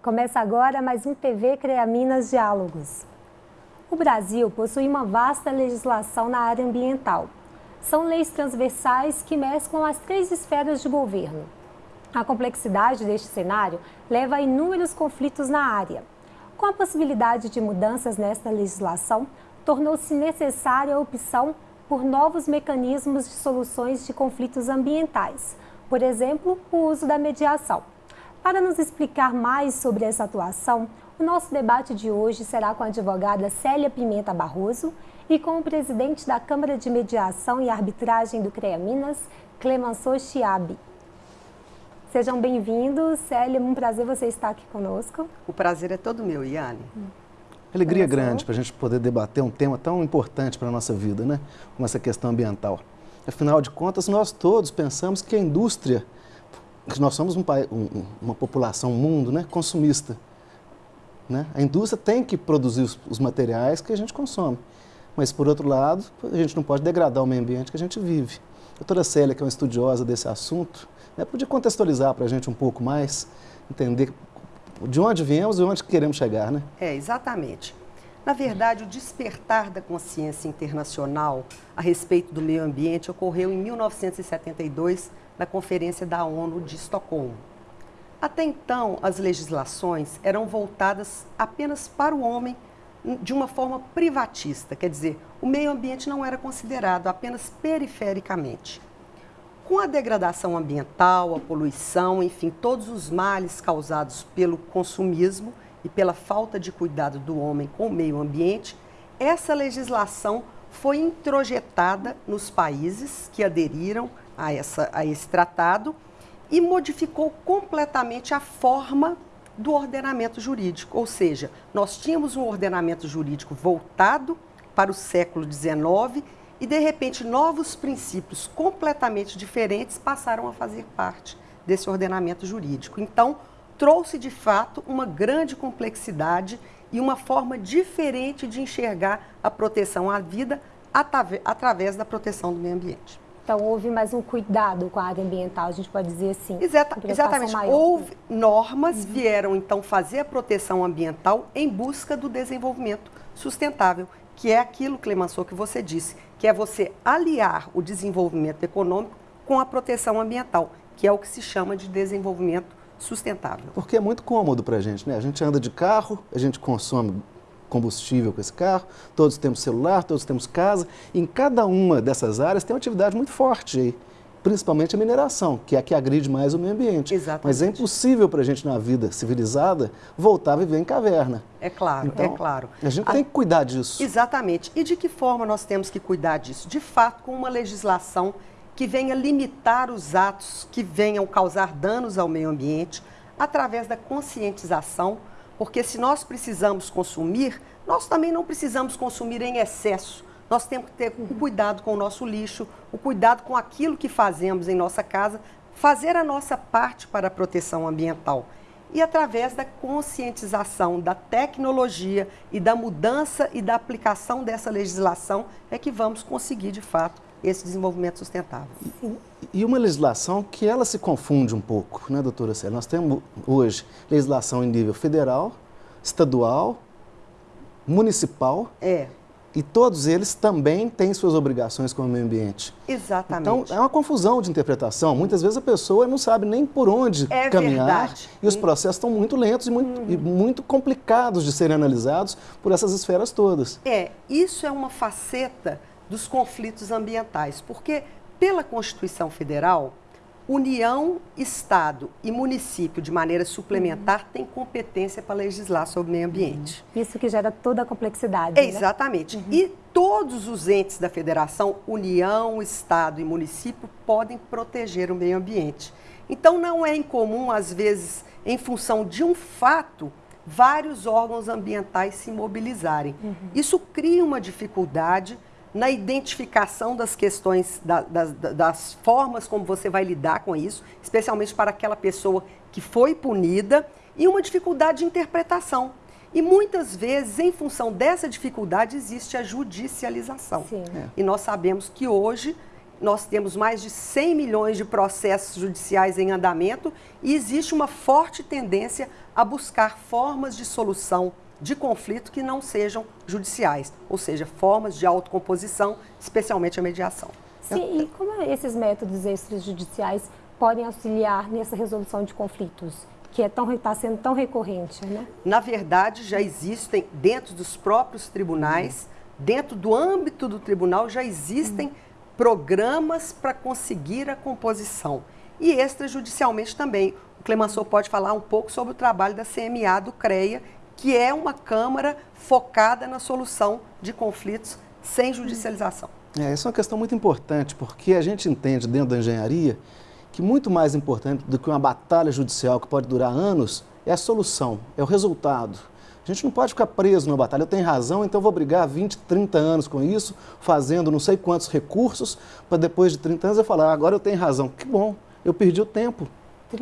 Começa agora mais um TV CREA Minas Diálogos. O Brasil possui uma vasta legislação na área ambiental. São leis transversais que mesclam as três esferas de governo. A complexidade deste cenário leva a inúmeros conflitos na área. Com a possibilidade de mudanças nesta legislação, tornou-se necessária a opção por novos mecanismos de soluções de conflitos ambientais, por exemplo, o uso da mediação. Para nos explicar mais sobre essa atuação, o nosso debate de hoje será com a advogada Célia Pimenta Barroso e com o presidente da Câmara de Mediação e Arbitragem do CREA Minas, Clemenceau Chiabi. Sejam bem-vindos. Célia, um prazer você estar aqui conosco. O prazer é todo meu, Iane. Hum. Alegria grande para a gente poder debater um tema tão importante para a nossa vida, né? Como essa questão ambiental. Afinal de contas, nós todos pensamos que a indústria, nós somos um, um, uma população, um mundo né, consumista. Né? A indústria tem que produzir os, os materiais que a gente consome. Mas, por outro lado, a gente não pode degradar o meio ambiente que a gente vive. A doutora Célia, que é uma estudiosa desse assunto, né, podia contextualizar para a gente um pouco mais, entender de onde viemos e onde queremos chegar, né? É, exatamente. Na verdade, o despertar da consciência internacional a respeito do meio ambiente ocorreu em 1972, na Conferência da ONU de Estocolmo. Até então, as legislações eram voltadas apenas para o homem de uma forma privatista, quer dizer, o meio ambiente não era considerado apenas perifericamente. Com a degradação ambiental, a poluição, enfim, todos os males causados pelo consumismo e pela falta de cuidado do homem com o meio ambiente, essa legislação foi introjetada nos países que aderiram a, essa, a esse tratado e modificou completamente a forma do ordenamento jurídico. Ou seja, nós tínhamos um ordenamento jurídico voltado para o século XIX e, de repente, novos princípios completamente diferentes passaram a fazer parte desse ordenamento jurídico. Então, trouxe de fato uma grande complexidade e uma forma diferente de enxergar a proteção à vida através da proteção do meio ambiente. Então, houve mais um cuidado com a área ambiental, a gente pode dizer assim. Exata, exatamente. Maior. Houve normas, uhum. vieram então fazer a proteção ambiental em busca do desenvolvimento sustentável, que é aquilo, Clemenceau, que você disse, que é você aliar o desenvolvimento econômico com a proteção ambiental, que é o que se chama de desenvolvimento sustentável. Porque é muito cômodo para a gente, né? A gente anda de carro, a gente consome combustível com esse carro, todos temos celular, todos temos casa, em cada uma dessas áreas tem uma atividade muito forte aí principalmente a mineração, que é a que agride mais o meio ambiente. Exatamente. Mas é impossível para a gente, na vida civilizada, voltar a viver em caverna. É claro, então, é claro. A gente a... tem que cuidar disso. Exatamente. E de que forma nós temos que cuidar disso? De fato, com uma legislação que venha limitar os atos que venham causar danos ao meio ambiente, através da conscientização, porque se nós precisamos consumir, nós também não precisamos consumir em excesso nós temos que ter o cuidado com o nosso lixo, o cuidado com aquilo que fazemos em nossa casa, fazer a nossa parte para a proteção ambiental. E através da conscientização, da tecnologia e da mudança e da aplicação dessa legislação é que vamos conseguir, de fato, esse desenvolvimento sustentável. E uma legislação que ela se confunde um pouco, né, doutora Célia? Nós temos hoje legislação em nível federal, estadual, municipal. É. E todos eles também têm suas obrigações com o meio ambiente. Exatamente. Então, é uma confusão de interpretação. Muitas vezes a pessoa não sabe nem por onde é caminhar. Verdade. E os processos estão muito lentos e muito, e muito complicados de serem analisados por essas esferas todas. É, isso é uma faceta dos conflitos ambientais, porque pela Constituição Federal, União, Estado e município, de maneira suplementar, uhum. têm competência para legislar sobre o meio ambiente. Uhum. Isso que gera toda a complexidade. É, né? Exatamente. Uhum. E todos os entes da federação, União, Estado e município, podem proteger o meio ambiente. Então, não é incomum, às vezes, em função de um fato, vários órgãos ambientais se mobilizarem. Uhum. Isso cria uma dificuldade na identificação das questões, da, das, das formas como você vai lidar com isso, especialmente para aquela pessoa que foi punida, e uma dificuldade de interpretação. E muitas vezes, em função dessa dificuldade, existe a judicialização. É. E nós sabemos que hoje nós temos mais de 100 milhões de processos judiciais em andamento e existe uma forte tendência a buscar formas de solução de conflito que não sejam judiciais, ou seja, formas de autocomposição, especialmente a mediação. Sim, e como esses métodos extrajudiciais podem auxiliar nessa resolução de conflitos? que é está sendo tão recorrente, né? Na verdade, já existem dentro dos próprios tribunais, dentro do âmbito do tribunal, já existem programas para conseguir a composição. E extrajudicialmente também. O Clemenceau pode falar um pouco sobre o trabalho da CMA do CREA, que é uma Câmara focada na solução de conflitos sem judicialização. É, essa é uma questão muito importante, porque a gente entende dentro da engenharia que muito mais importante do que uma batalha judicial que pode durar anos é a solução, é o resultado. A gente não pode ficar preso numa batalha. Eu tenho razão, então vou brigar 20, 30 anos com isso, fazendo não sei quantos recursos, para depois de 30 anos eu falar, agora eu tenho razão. Que bom, eu perdi o tempo.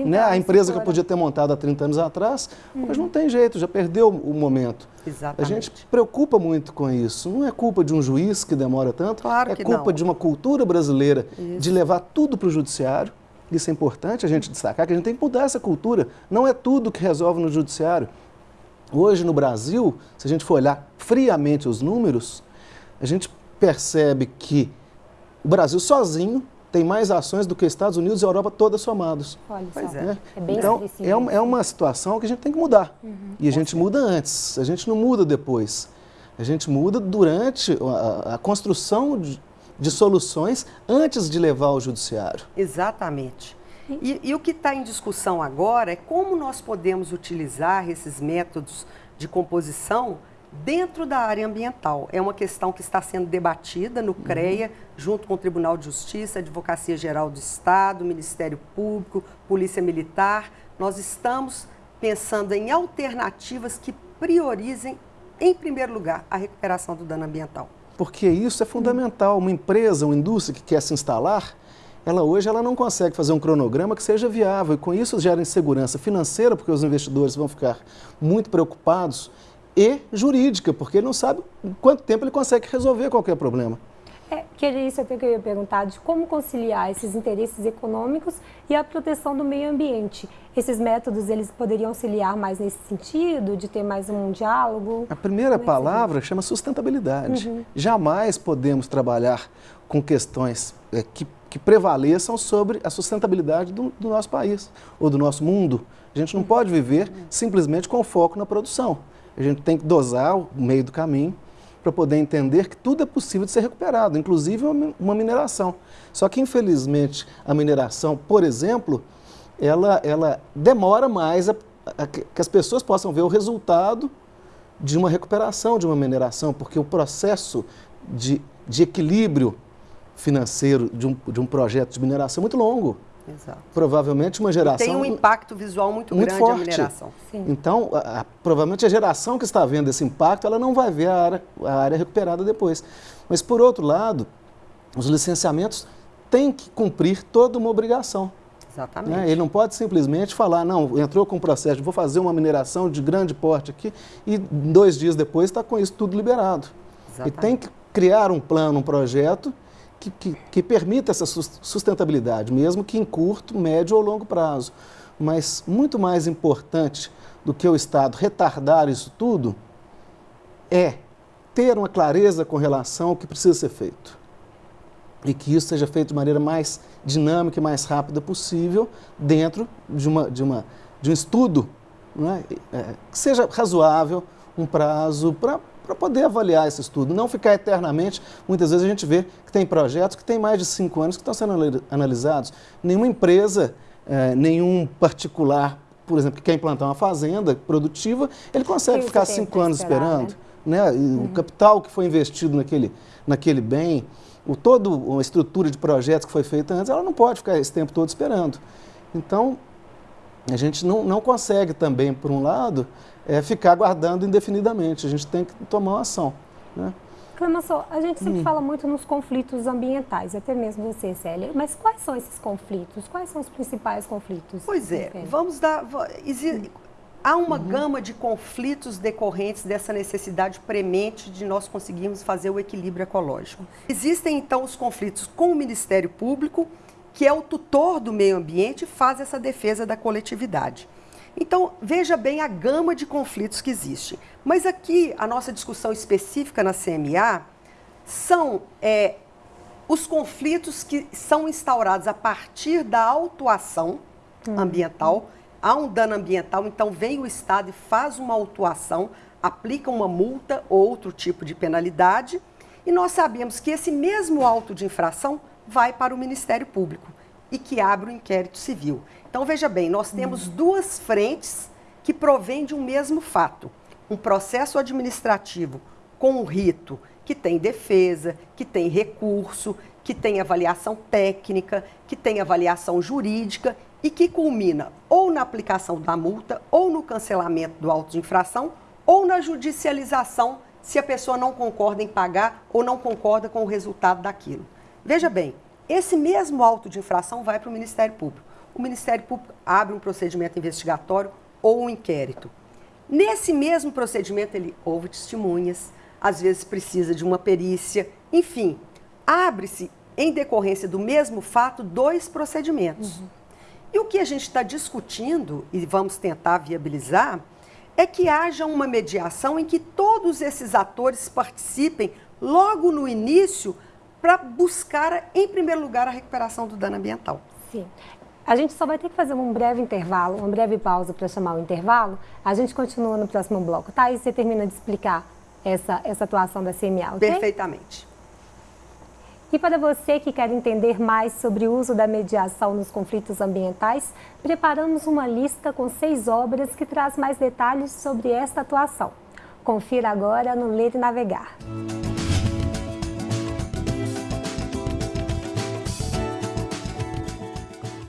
Né? A empresa que eu podia ter montado há 30 anos atrás, hum. mas não tem jeito, já perdeu o momento. Exatamente. A gente preocupa muito com isso. Não é culpa de um juiz que demora tanto, claro é culpa não. de uma cultura brasileira isso. de levar tudo para o judiciário. Isso é importante a gente destacar, que a gente tem que mudar essa cultura. Não é tudo que resolve no judiciário. Hoje no Brasil, se a gente for olhar friamente os números, a gente percebe que o Brasil sozinho tem mais ações do que Estados Unidos e Europa todas somados. Olha pois é. Né? é bem então, é uma, é uma situação que a gente tem que mudar. Uhum, e a gente muda antes, a gente não muda depois. A gente muda durante a, a construção de, de, soluções antes de levar ao judiciário. Exatamente. E, e o que está em discussão agora é como nós podemos utilizar esses métodos de composição dentro da área ambiental. É uma questão que está sendo debatida no CREA, uhum. junto com o Tribunal de Justiça, Advocacia Geral do Estado, Ministério Público, Polícia Militar. Nós estamos pensando em alternativas que priorizem, em primeiro lugar, a recuperação do dano ambiental. Porque isso é fundamental. Uma empresa, uma indústria que quer se instalar, ela hoje ela não consegue fazer um cronograma que seja viável e com isso gera insegurança financeira, porque os investidores vão ficar muito preocupados, e jurídica, porque ele não sabe quanto tempo ele consegue resolver qualquer problema. É, que isso até que eu ia perguntar, de como conciliar esses interesses econômicos e a proteção do meio ambiente. Esses métodos, eles poderiam auxiliar mais nesse sentido, de ter mais um diálogo? A primeira é palavra chama sustentabilidade. Uhum. Jamais podemos trabalhar com questões é, que que prevaleçam sobre a sustentabilidade do, do, nosso país ou do nosso mundo. A gente não pode viver simplesmente com foco na produção. A gente tem que dosar o meio do caminho para poder entender que tudo é possível de ser recuperado, inclusive uma mineração. Só que, infelizmente, a mineração, por exemplo, ela, ela demora mais a, a, que as pessoas possam ver o resultado de uma recuperação de uma mineração, porque o processo de, de equilíbrio financeiro de um, de um projeto de mineração muito longo. Exato. Provavelmente uma geração... E tem um impacto visual muito, muito grande forte. a mineração. Sim. Então, a, a, provavelmente a geração que está vendo esse impacto, ela não vai ver a área, a área recuperada depois. Mas, por outro lado, os licenciamentos têm que cumprir toda uma obrigação. Exatamente. Né? Ele não pode simplesmente falar, não, entrou com o processo, vou fazer uma mineração de grande porte aqui e dois dias depois está com isso tudo liberado. Exatamente. E tem que criar um plano, um projeto que, que, que permita essa sustentabilidade, mesmo que em curto, médio ou longo prazo. Mas muito mais importante do que o Estado retardar isso tudo é ter uma clareza com relação ao que precisa ser feito. E que isso seja feito de maneira mais dinâmica e mais rápida possível dentro de, uma, de, uma, de um estudo é? É, que seja razoável, um prazo para para poder avaliar esse estudo, não ficar eternamente. Muitas vezes a gente vê que tem projetos que têm mais de cinco anos que estão sendo analisados. Nenhuma empresa, eh, nenhum particular, por exemplo, que quer implantar uma fazenda produtiva, ele consegue ficar cinco anos esperar, esperando. Né? né? Uhum. O capital que foi investido naquele, naquele bem, o, todo uma estrutura de projetos que foi feita antes, ela não pode ficar esse tempo todo esperando. Então, a gente não, não consegue também, por um lado, é, ficar aguardando indefinidamente. A gente tem que tomar uma ação. Né? Clemenceau, a gente sempre hum. fala muito nos conflitos ambientais, até mesmo você, Célia. Mas quais são esses conflitos? Quais são os principais conflitos? Pois é, vamos dar... Há uma uhum. gama de conflitos decorrentes dessa necessidade premente de nós conseguirmos fazer o equilíbrio ecológico. Existem, então, os conflitos com o Ministério Público, que é o tutor do meio ambiente e faz essa defesa da coletividade. Então, veja bem a gama de conflitos que existe. Mas aqui, a nossa discussão específica na CMA são é, os conflitos que são instaurados a partir da autuação uhum. ambiental. Há um dano ambiental, então vem o Estado e faz uma autuação, aplica uma multa ou outro tipo de penalidade. E nós sabemos que esse mesmo auto de infração vai para o Ministério Público e que abre o um inquérito civil. Então, veja bem, nós temos uhum. duas frentes que provêm de um mesmo fato. Um processo administrativo com um rito que tem defesa, que tem recurso, que tem avaliação técnica, que tem avaliação jurídica e que culmina ou na aplicação da multa, ou no cancelamento do auto de infração, ou na judicialização se a pessoa não concorda em pagar ou não concorda com o resultado daquilo. Veja bem, esse mesmo auto de infração vai para o Ministério Público. O Ministério Público abre um procedimento investigatório ou um inquérito. Nesse mesmo procedimento, ele ouve testemunhas, às vezes precisa de uma perícia, enfim, abre-se, em decorrência do mesmo fato, dois procedimentos. Uhum. E o que a gente está discutindo, e vamos tentar viabilizar, é que haja uma mediação em que todos esses atores participem logo no início para buscar, em primeiro lugar, a recuperação do dano ambiental. Sim. A gente só vai ter que fazer um breve intervalo, uma breve pausa para chamar o intervalo. A gente continua no próximo bloco, tá? E você termina de explicar essa, essa atuação da CMA, ok? Perfeitamente. E para você que quer entender mais sobre o uso da mediação nos conflitos ambientais, preparamos uma lista com seis obras que traz mais detalhes sobre esta atuação. Confira agora no Ler e Navegar.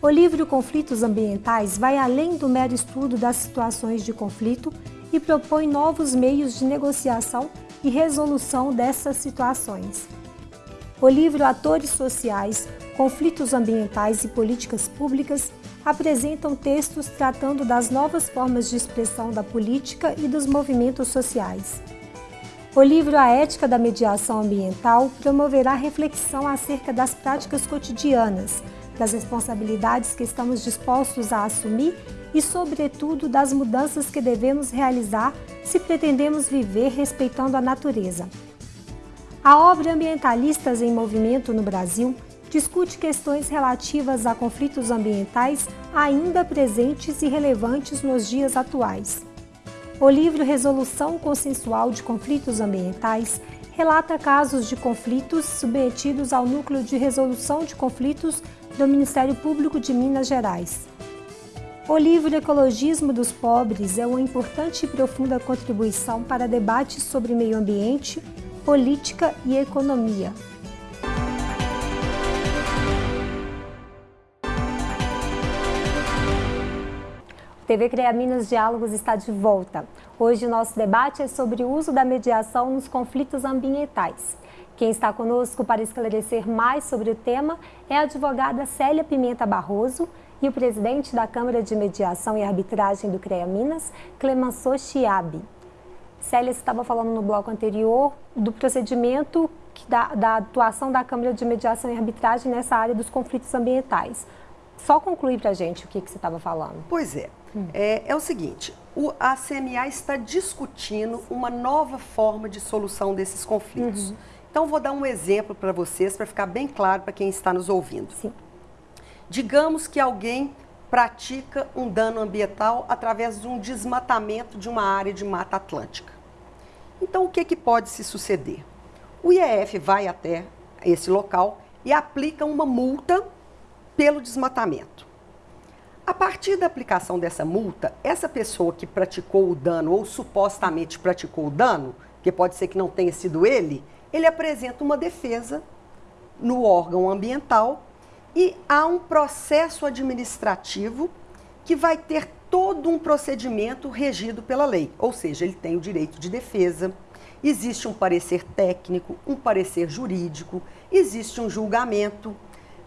O livro Conflitos Ambientais vai além do mero estudo das situações de conflito e propõe novos meios de negociação e resolução dessas situações. O livro Atores Sociais, Conflitos Ambientais e Políticas Públicas apresentam textos tratando das novas formas de expressão da política e dos movimentos sociais. O livro A Ética da Mediação Ambiental promoverá reflexão acerca das práticas cotidianas, das responsabilidades que estamos dispostos a assumir e, sobretudo, das mudanças que devemos realizar se pretendemos viver respeitando a natureza. A obra Ambientalistas em Movimento no Brasil discute questões relativas a conflitos ambientais ainda presentes e relevantes nos dias atuais. O livro Resolução Consensual de Conflitos Ambientais relata casos de conflitos submetidos ao Núcleo de Resolução de Conflitos do Ministério Público de Minas Gerais. O livro Ecologismo dos Pobres é uma importante e profunda contribuição para debates sobre meio ambiente, política e economia. TV CREA Minas Diálogos está de volta. Hoje o nosso debate é sobre o uso da mediação nos conflitos ambientais. Quem está conosco para esclarecer mais sobre o tema é a advogada Célia Pimenta Barroso e o presidente da Câmara de Mediação e Arbitragem do CREA Minas, Clemenceau Chiabi. Célia estava falando no bloco anterior do procedimento da, da atuação da Câmara de Mediação e Arbitragem nessa área dos conflitos ambientais. Só concluir para a gente o que, que você estava falando. Pois é. Hum. é. É o seguinte, o, a CMA está discutindo uma nova forma de solução desses conflitos. Uhum. Então, vou dar um exemplo para vocês, para ficar bem claro para quem está nos ouvindo. Sim. Digamos que alguém pratica um dano ambiental através de um desmatamento de uma área de mata atlântica. Então, o que, que pode se suceder? O IEF vai até esse local e aplica uma multa pelo desmatamento. A partir da aplicação dessa multa, essa pessoa que praticou o dano ou supostamente praticou o dano, que pode ser que não tenha sido ele, ele apresenta uma defesa no órgão ambiental e há um processo administrativo que vai ter todo um procedimento regido pela lei, ou seja, ele tem o direito de defesa, existe um parecer técnico, um parecer jurídico, existe um julgamento.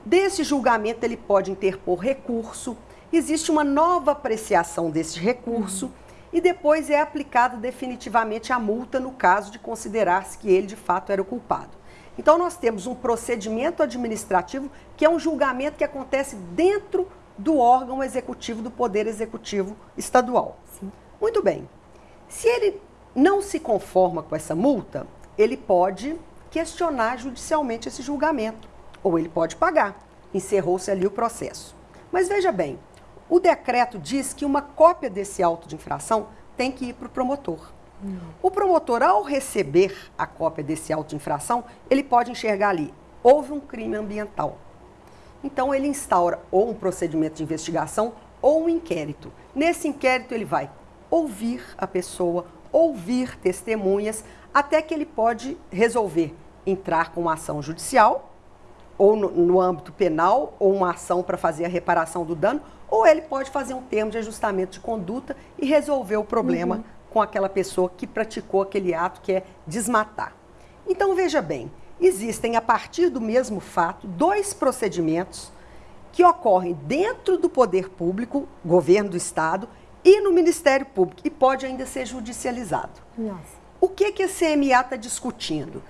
Desse julgamento ele pode interpor recurso, existe uma nova apreciação desse recurso. Uhum e depois é aplicada definitivamente a multa no caso de considerar-se que ele de fato era o culpado. Então nós temos um procedimento administrativo que é um julgamento que acontece dentro do órgão executivo do Poder Executivo Estadual. Sim. Muito bem. Se ele não se conforma com essa multa, ele pode questionar judicialmente esse julgamento, ou ele pode pagar. Encerrou-se ali o processo. Mas veja bem, o decreto diz que uma cópia desse auto de infração tem que ir para o promotor. Não. O promotor, ao receber a cópia desse auto de infração, ele pode enxergar ali, houve um crime ambiental. Então ele instaura ou um procedimento de investigação ou um inquérito. Nesse inquérito ele vai ouvir a pessoa, ouvir testemunhas, até que ele pode resolver entrar com uma ação judicial, ou no, no âmbito penal, ou uma ação para fazer a reparação do dano, ou ele pode fazer um termo de ajustamento de conduta e resolver o problema uhum. com aquela pessoa que praticou aquele ato que é desmatar. Então veja bem, existem a partir do mesmo fato dois procedimentos que ocorrem dentro do poder público, governo do estado, e no Ministério Público, e pode ainda ser judicializado. Nossa. O que, que a CMA está discutindo?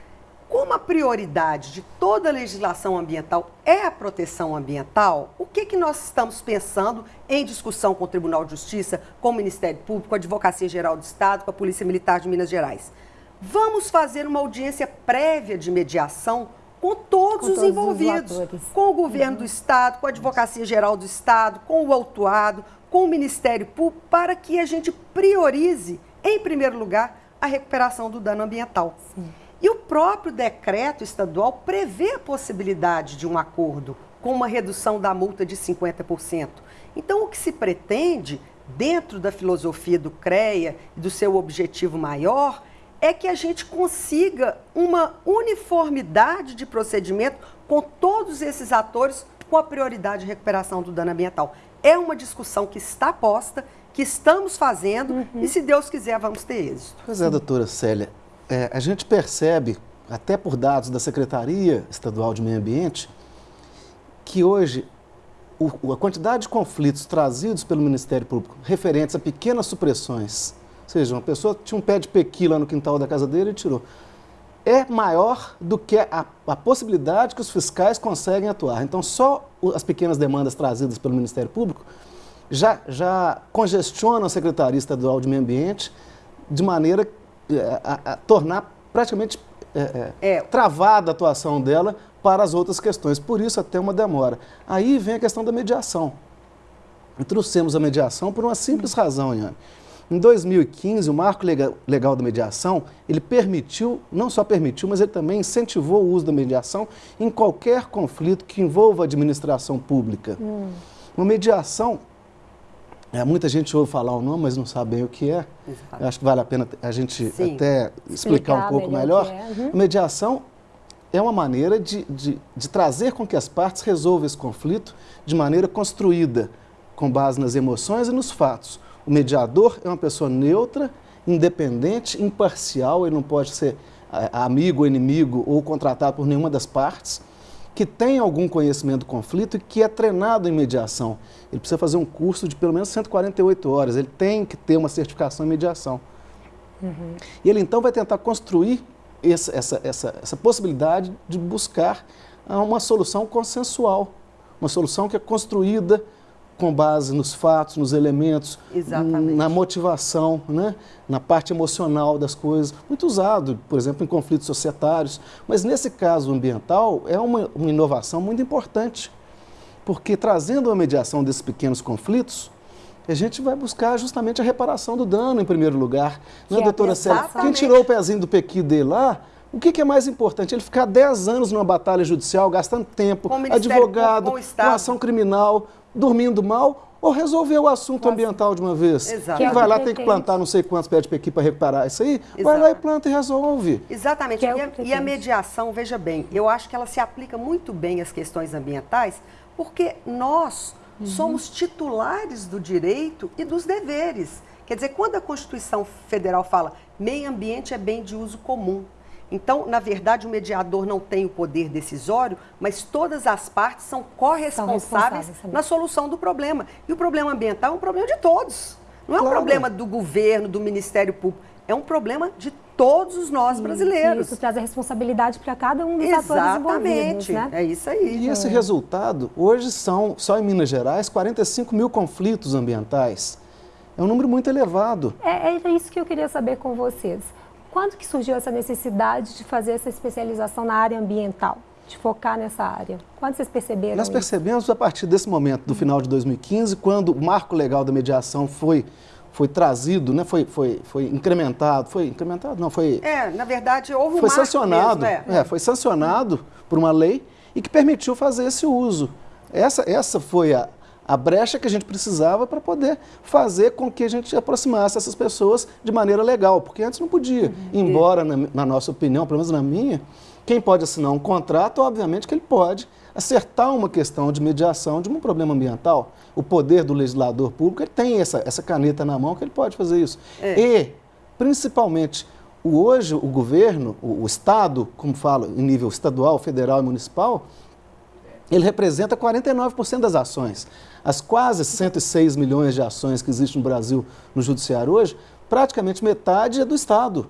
Como a prioridade de toda a legislação ambiental é a proteção ambiental, o que, que nós estamos pensando em discussão com o Tribunal de Justiça, com o Ministério Público, com a Advocacia Geral do Estado, com a Polícia Militar de Minas Gerais? Vamos fazer uma audiência prévia de mediação com todos, com os todos envolvidos, os com o governo uhum. do Estado, com a Advocacia Geral do Estado, com o autuado, com o Ministério Público, para que a gente priorize, em primeiro lugar, a recuperação do dano ambiental. Sim. E o próprio decreto estadual prevê a possibilidade de um acordo com uma redução da multa de 50%. Então, o que se pretende, dentro da filosofia do CREA e do seu objetivo maior, é que a gente consiga uma uniformidade de procedimento com todos esses atores com a prioridade de recuperação do dano ambiental. É uma discussão que está posta que estamos fazendo uhum. e, se Deus quiser, vamos ter êxito. Pois é, doutora Célia. É, a gente percebe, até por dados da Secretaria Estadual de Meio Ambiente, que hoje o, a quantidade de conflitos trazidos pelo Ministério Público referentes a pequenas supressões, ou seja, uma pessoa tinha um pé de pequi lá no quintal da casa dele e tirou, é maior do que a, a possibilidade que os fiscais conseguem atuar. Então, só as pequenas demandas trazidas pelo Ministério Público já, já congestiona a Secretaria Estadual de Meio Ambiente de maneira a, a tornar praticamente é, é, é, travada a atuação dela para as outras questões. Por isso, até uma demora. Aí vem a questão da mediação. Trouxemos a mediação por uma simples razão, Iane. Em 2015, o Marco Legal da Mediação, ele permitiu, não só permitiu, mas ele também incentivou o uso da mediação em qualquer conflito que envolva a administração pública. Hum. Uma mediação é, muita gente ouve falar o nome, mas não sabe bem o que é. Eu acho que vale a pena a gente Sim. até explicar, explicar, um pouco melhor. melhor. É. Uhum. Mediação é uma maneira de, de, de, trazer com que as partes resolvam esse conflito de maneira construída, com base nas emoções e nos fatos. O mediador é uma pessoa neutra, independente, imparcial, ele não pode ser é, amigo inimigo ou contratado por nenhuma das partes que tem algum conhecimento do conflito e que é treinado em mediação. Ele precisa fazer um curso de pelo menos 148 horas, ele tem que ter uma certificação em mediação. Uhum. E ele então vai tentar construir essa, essa, essa, essa possibilidade de buscar uma solução consensual, uma solução que é construída com base nos fatos, nos elementos, Exatamente. na motivação, né? na parte emocional das coisas. Muito usado, por exemplo, em conflitos societários. Mas nesse caso ambiental, é uma, uma inovação muito importante, porque trazendo a mediação desses pequenos conflitos, a gente vai buscar justamente a reparação do dano em primeiro lugar. Não é, doutora Célia? Quem tirou o pezinho do pequi dele lá, o que, que, é mais importante? Ele ficar 10 anos numa batalha judicial, gastando tempo, advogado, com ação criminal, dormindo mal ou resolver o assunto Nossa. ambiental de uma vez. Exato. Quem vai lá tem que plantar não sei quantos pés de pequi para reparar isso aí, Exato. vai lá e planta e resolve. Exatamente. É e, a, e a mediação, veja bem, eu acho que ela se aplica muito bem às questões ambientais, porque nós uhum. somos titulares do direito e dos deveres. Quer dizer, quando a Constituição Federal fala meio ambiente é bem de uso comum, então, na verdade, o mediador não tem o poder decisório, mas todas as partes são corresponsáveis na solução do problema. E o problema ambiental é um problema de todos. Não é claro. um problema do governo, do Ministério Público. É um problema de todos os nós brasileiros. Isso traz a responsabilidade para cada um dos Exatamente. atores envolvidos. Né? É isso aí. E esse resultado, hoje são, só em Minas Gerais, 45 mil conflitos ambientais. É um número muito elevado. É, é isso que eu queria saber com vocês. Quando que surgiu essa necessidade de fazer essa especialização na área ambiental? De focar nessa área? Quando vocês perceberam Nós percebemos isso? a partir desse momento, do final de 2015, quando o marco legal da mediação foi foi trazido, né, foi, foi, foi incrementado, foi incrementado, não, foi... É, na verdade, houve um Foi sancionado, mesmo, é. é. foi sancionado por uma lei e que permitiu fazer esse uso. Essa, essa foi a, a brecha que a gente precisava para poder fazer com que a gente aproximasse essas pessoas de maneira legal, porque antes não podia. Uhum. Embora, na, na, nossa opinião, pelo menos na minha, quem pode assinar um contrato, obviamente que ele pode acertar uma questão de mediação de um problema ambiental. O poder do legislador público, ele tem essa, essa caneta na mão que ele pode fazer isso. É. E, principalmente, o, hoje o governo, o, o Estado, como falo, em nível estadual, federal e municipal, ele representa 49% das ações. As quase 106 milhões de ações que existem no Brasil no judiciário hoje, praticamente metade é do Estado.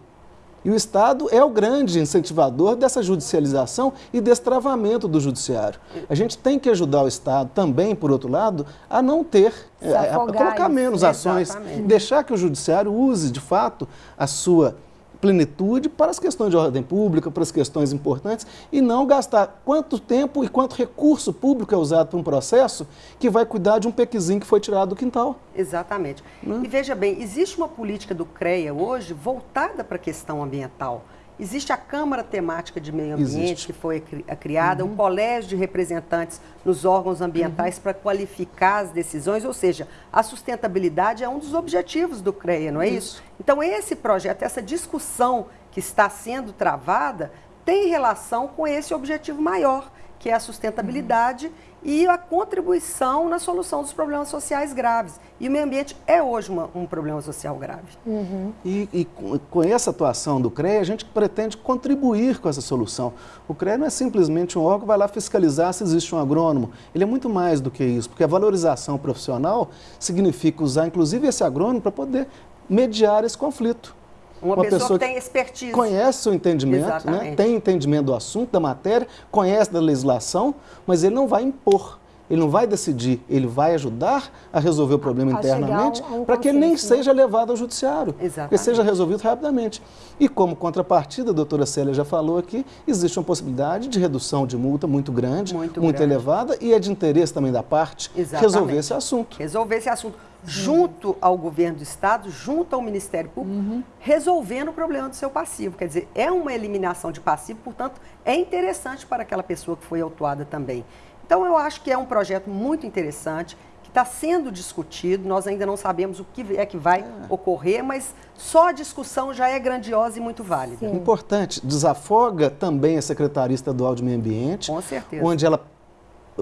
E o Estado é o grande incentivador dessa judicialização e destravamento do judiciário. A gente tem que ajudar o Estado também, por outro lado, a não ter, é, a, colocar menos ações, Exatamente. deixar que o judiciário use, de fato, a sua plenitude para as questões de ordem pública, para as questões importantes, e não gastar quanto tempo e quanto recurso público é usado para um processo que vai cuidar de um pequizinho que foi tirado do quintal. Exatamente. Né? E veja bem, existe uma política do CREA hoje voltada para a questão ambiental. Existe a Câmara Temática de Meio Ambiente, Existe. que foi criada, uhum. um colégio de representantes nos órgãos ambientais uhum. para qualificar as decisões, ou seja, a sustentabilidade é um dos objetivos do CREA, não é isso? isso? Então, esse projeto, essa discussão que está sendo travada, tem relação com esse objetivo maior, que é a sustentabilidade uhum e a contribuição na solução dos problemas sociais graves. E o meio ambiente é hoje uma, um problema social grave. Uhum. E, e, com essa atuação do CREA, a gente pretende contribuir com essa solução. O CREA não é simplesmente um órgão que vai lá fiscalizar se existe um agrônomo. Ele é muito mais do que isso, porque a valorização profissional significa usar, inclusive, esse agrônomo para poder mediar esse conflito. Uma, uma pessoa, pessoa, que tem expertise. Conhece o entendimento, né? tem entendimento do assunto, da matéria, conhece da legislação, mas ele não vai impor. Ele não vai decidir, ele vai ajudar a resolver o problema a internamente um, um para que ele nem né? seja levado ao judiciário, que seja resolvido rapidamente. E como contrapartida, a doutora Célia já falou aqui, existe uma possibilidade de redução de multa muito grande, muito, muito grande. elevada, e é de interesse também da parte Exatamente. resolver esse assunto. Resolver esse assunto junto ao governo do Estado, junto ao Ministério Público, uhum. resolvendo o problema do seu passivo. Quer dizer, é uma eliminação de passivo, portanto, é interessante para aquela pessoa que foi autuada também. Então, eu acho que é um projeto muito interessante, que está sendo discutido, nós ainda não sabemos o que é que vai é. ocorrer, mas só a discussão já é grandiosa e muito válida. Sim. Importante, desafoga também a Secretaria Estadual de Meio Ambiente, Com certeza. onde ela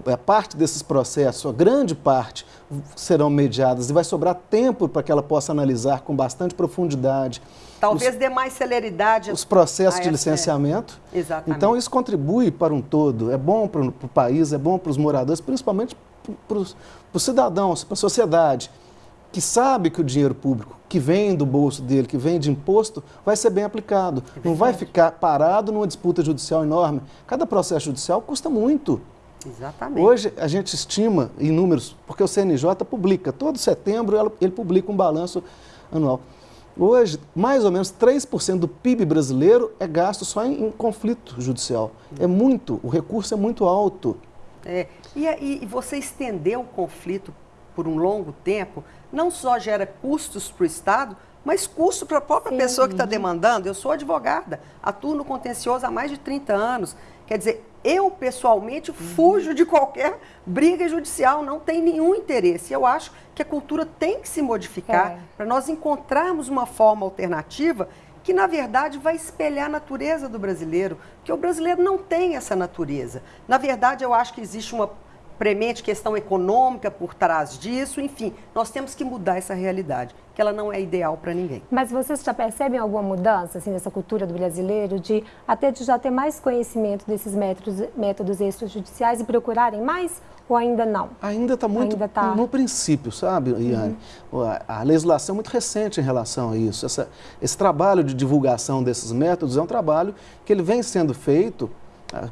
a parte desses processos, a grande parte, serão mediadas e vai sobrar tempo para que ela possa analisar com bastante profundidade. Talvez os, dê mais celeridade. Os processos de licenciamento. Exatamente. Então, isso contribui para um todo. É bom para o país, é bom para os moradores, principalmente para os cidadãos, para a sociedade, que sabe que o dinheiro público que vem do bolso dele, que vem de imposto, vai ser bem aplicado. É Não vai ficar parado numa disputa judicial enorme. Cada processo judicial custa muito. Exatamente. Hoje a gente estima em números, porque o CNJ publica, todo setembro ele publica um balanço anual. Hoje, mais ou menos 3% do PIB brasileiro é gasto só em, em conflito judicial. É muito, o recurso é muito alto. É, e, e você estender o conflito por um longo tempo, não só gera custos para o Estado, mas custo para a própria Sim. pessoa que está demandando. Eu sou advogada, atuo no contencioso há mais de 30 anos. Quer dizer, eu, pessoalmente, fujo de qualquer briga judicial, não tem nenhum interesse. Eu acho que a cultura tem que se modificar é. para nós encontrarmos uma forma alternativa que, na verdade, vai espelhar a natureza do brasileiro, porque o brasileiro não tem essa natureza. Na verdade, eu acho que existe uma premente questão econômica por trás disso, enfim, nós temos que mudar essa realidade, que ela não é ideal para ninguém. Mas vocês já percebem alguma mudança assim, nessa cultura do brasileiro, de até de já ter mais conhecimento desses métodos, métodos extrajudiciais e procurarem mais? Ou ainda não? Ainda está muito ainda tá... no princípio, sabe, Iane? Uhum. A, legislação é muito recente em relação a isso. Essa, esse trabalho de divulgação desses métodos é um trabalho que ele vem sendo feito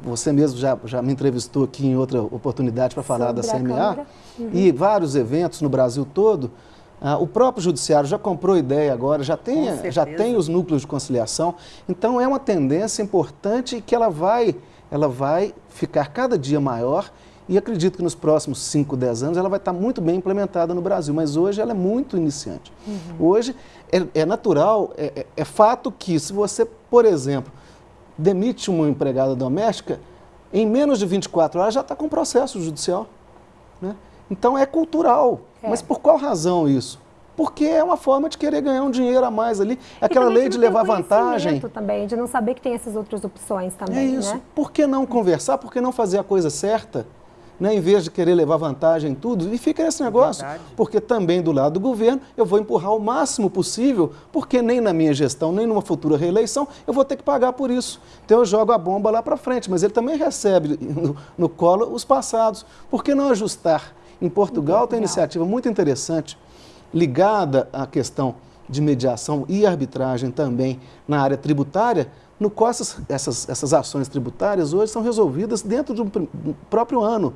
você mesmo já, já me entrevistou aqui em outra oportunidade para falar Sobre da CMA uhum. e vários eventos no Brasil todo. Ah, o próprio judiciário já comprou ideia agora, já tem, já tem os núcleos de conciliação. Então é uma tendência importante que ela vai, ela vai ficar cada dia maior e acredito que nos próximos 5, 10 anos ela vai estar muito bem implementada no Brasil, mas hoje ela é muito iniciante. Uhum. Hoje é, é natural, é, é, é fato que se você, por exemplo, demite uma empregada doméstica, em menos de 24 horas já está com processo judicial. Né? Então é cultural. É. Mas por qual razão isso? Porque é uma forma de querer ganhar um dinheiro a mais ali. Aquela lei de levar vantagem. também, de não saber que tem essas outras opções também. É isso. Né? Por que não conversar? Por que não fazer a coisa certa? Né, em vez de querer levar vantagem em tudo, e fica esse negócio. Porque também do lado do governo eu vou empurrar o máximo possível, porque nem na minha gestão, nem numa futura reeleição, eu vou ter que pagar por isso. Então eu jogo a bomba lá para frente, mas ele também recebe no, no colo os passados. Por que não ajustar? Em Portugal tem uma iniciativa muito interessante, ligada à questão de mediação e arbitragem também na área tributária, no qual essas, essas, essas ações tributárias hoje são resolvidas dentro do próprio ano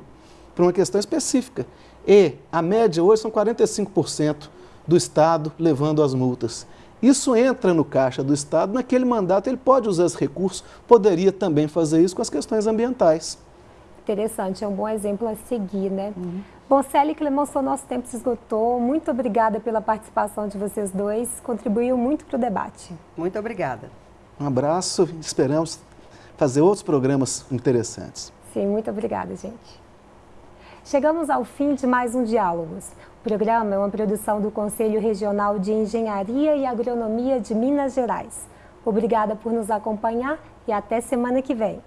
para uma questão específica. E a média hoje são 45% do Estado levando as multas. Isso entra no caixa do Estado, naquele mandato ele pode usar esse recurso, poderia também fazer isso com as questões ambientais. Interessante, é um bom exemplo a seguir, né? Uhum. Bom, Célia Clemonson, nosso tempo se esgotou. Muito obrigada pela participação de vocês dois, contribuiu muito para o debate. Muito obrigada. Um abraço, esperamos fazer outros programas interessantes. Sim, muito obrigada, gente. Chegamos ao fim de mais um Diálogos. O programa é uma produção do Conselho Regional de Engenharia e Agronomia de Minas Gerais. Obrigada por nos acompanhar e até semana que vem.